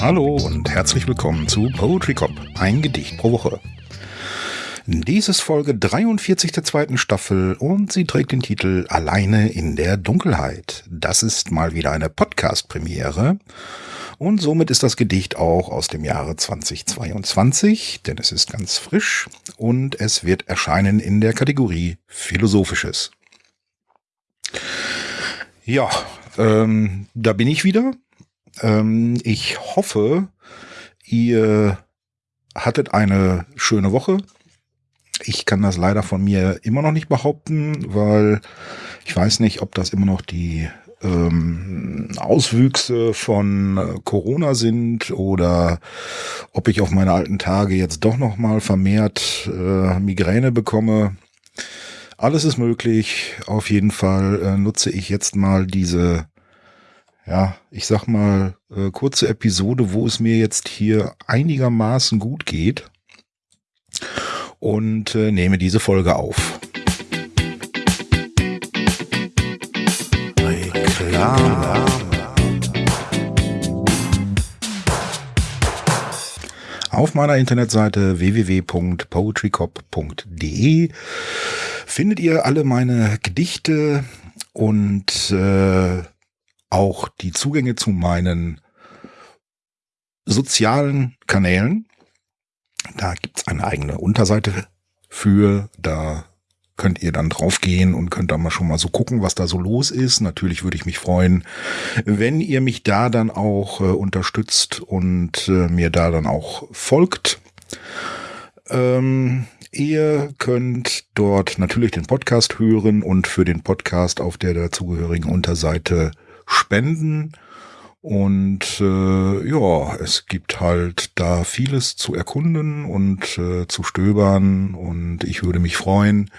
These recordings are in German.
Hallo und herzlich willkommen zu Poetry Cop, ein Gedicht pro Woche. Dies ist Folge 43 der zweiten Staffel und sie trägt den Titel Alleine in der Dunkelheit. Das ist mal wieder eine Podcast-Premiere und somit ist das Gedicht auch aus dem Jahre 2022, denn es ist ganz frisch und es wird erscheinen in der Kategorie Philosophisches. Ja, ähm, da bin ich wieder. Ähm, ich hoffe, ihr hattet eine schöne Woche. Ich kann das leider von mir immer noch nicht behaupten, weil ich weiß nicht, ob das immer noch die ähm, Auswüchse von äh, Corona sind oder ob ich auf meine alten Tage jetzt doch noch mal vermehrt äh, Migräne bekomme. Alles ist möglich. Auf jeden Fall äh, nutze ich jetzt mal diese, ja, ich sag mal, äh, kurze Episode, wo es mir jetzt hier einigermaßen gut geht und äh, nehme diese Folge auf. Reklame. Auf meiner Internetseite www.poetrycop.de findet ihr alle meine Gedichte und äh, auch die Zugänge zu meinen sozialen Kanälen. Da gibt's eine eigene Unterseite für. Da könnt ihr dann draufgehen und könnt da mal schon mal so gucken, was da so los ist. Natürlich würde ich mich freuen, wenn ihr mich da dann auch äh, unterstützt und äh, mir da dann auch folgt. Ähm, ihr könnt dort natürlich den Podcast hören und für den Podcast auf der dazugehörigen Unterseite spenden. Und äh, ja, es gibt halt da vieles zu erkunden und äh, zu stöbern. Und ich würde mich freuen,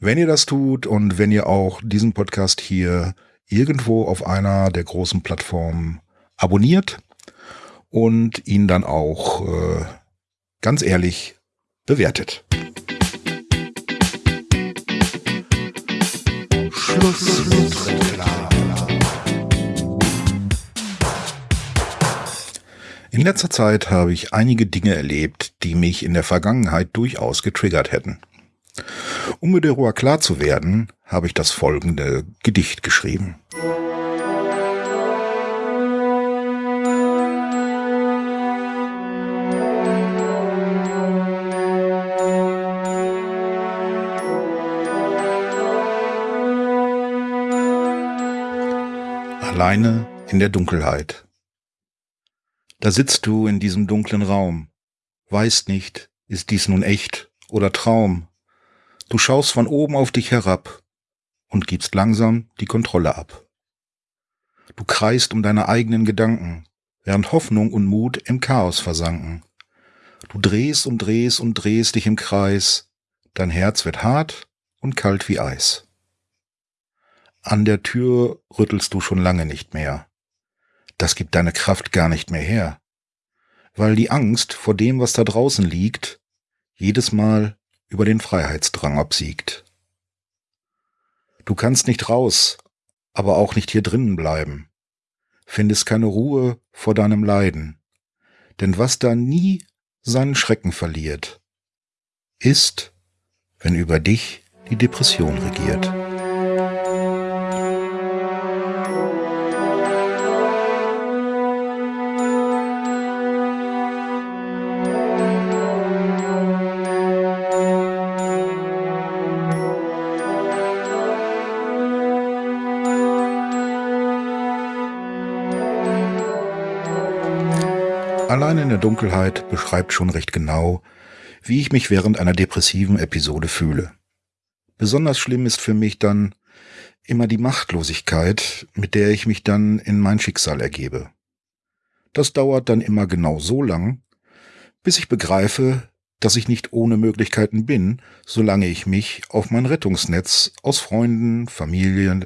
wenn ihr das tut und wenn ihr auch diesen Podcast hier irgendwo auf einer der großen Plattformen abonniert und ihn dann auch äh, ganz ehrlich bewertet. Schluss. Schluss. In letzter Zeit habe ich einige Dinge erlebt, die mich in der Vergangenheit durchaus getriggert hätten. Um mir darüber klar zu werden, habe ich das folgende Gedicht geschrieben. Alleine in der Dunkelheit. Da sitzt du in diesem dunklen Raum, weißt nicht, ist dies nun echt oder Traum. Du schaust von oben auf dich herab und gibst langsam die Kontrolle ab. Du kreist um deine eigenen Gedanken, während Hoffnung und Mut im Chaos versanken. Du drehst und drehst und drehst dich im Kreis, dein Herz wird hart und kalt wie Eis. An der Tür rüttelst du schon lange nicht mehr das gibt deine Kraft gar nicht mehr her, weil die Angst vor dem, was da draußen liegt, jedes Mal über den Freiheitsdrang obsiegt. Du kannst nicht raus, aber auch nicht hier drinnen bleiben, findest keine Ruhe vor deinem Leiden, denn was da nie seinen Schrecken verliert, ist, wenn über dich die Depression regiert. Allein in der Dunkelheit beschreibt schon recht genau, wie ich mich während einer depressiven Episode fühle. Besonders schlimm ist für mich dann immer die Machtlosigkeit, mit der ich mich dann in mein Schicksal ergebe. Das dauert dann immer genau so lang, bis ich begreife, dass ich nicht ohne Möglichkeiten bin, solange ich mich auf mein Rettungsnetz aus Freunden, Familien,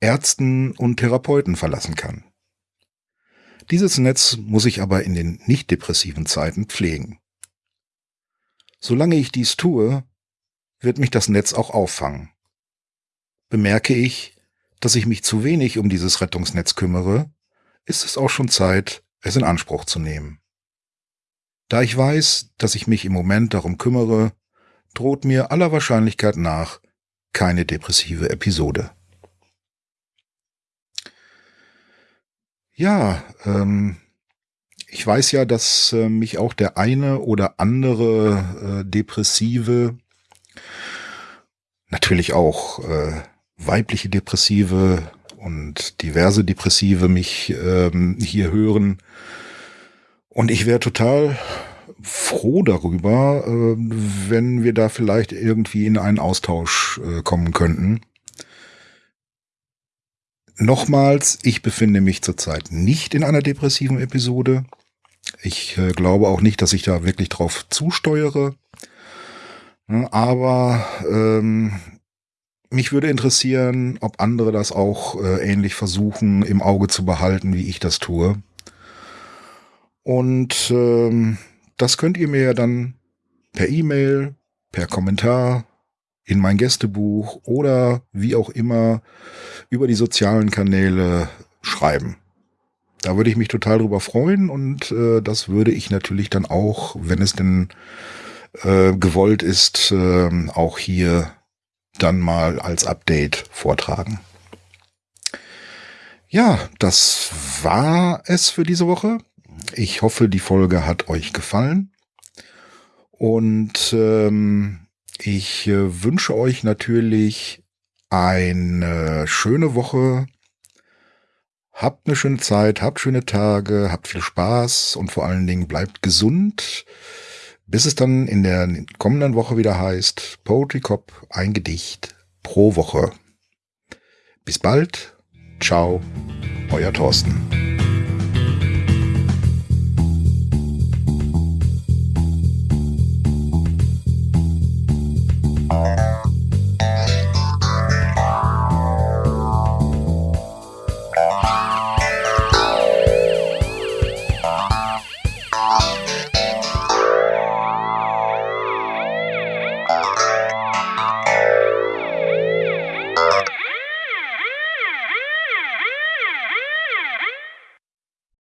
Ärzten und Therapeuten verlassen kann. Dieses Netz muss ich aber in den nicht depressiven Zeiten pflegen. Solange ich dies tue, wird mich das Netz auch auffangen. Bemerke ich, dass ich mich zu wenig um dieses Rettungsnetz kümmere, ist es auch schon Zeit, es in Anspruch zu nehmen. Da ich weiß, dass ich mich im Moment darum kümmere, droht mir aller Wahrscheinlichkeit nach keine depressive Episode. Ja, ähm, ich weiß ja, dass äh, mich auch der eine oder andere äh, Depressive, natürlich auch äh, weibliche Depressive und diverse Depressive mich ähm, hier hören. Und ich wäre total froh darüber, äh, wenn wir da vielleicht irgendwie in einen Austausch äh, kommen könnten. Nochmals, ich befinde mich zurzeit nicht in einer depressiven Episode. Ich äh, glaube auch nicht, dass ich da wirklich drauf zusteuere. Aber ähm, mich würde interessieren, ob andere das auch äh, ähnlich versuchen im Auge zu behalten, wie ich das tue. Und ähm, das könnt ihr mir ja dann per E-Mail, per Kommentar, in mein Gästebuch oder wie auch immer über die sozialen Kanäle schreiben. Da würde ich mich total drüber freuen und äh, das würde ich natürlich dann auch, wenn es denn äh, gewollt ist, äh, auch hier dann mal als Update vortragen. Ja, das war es für diese Woche. Ich hoffe, die Folge hat euch gefallen. Und ähm, ich äh, wünsche euch natürlich eine schöne Woche. Habt eine schöne Zeit, habt schöne Tage, habt viel Spaß und vor allen Dingen bleibt gesund, bis es dann in der kommenden Woche wieder heißt Poetry Cop, ein Gedicht pro Woche. Bis bald. Ciao, euer Thorsten.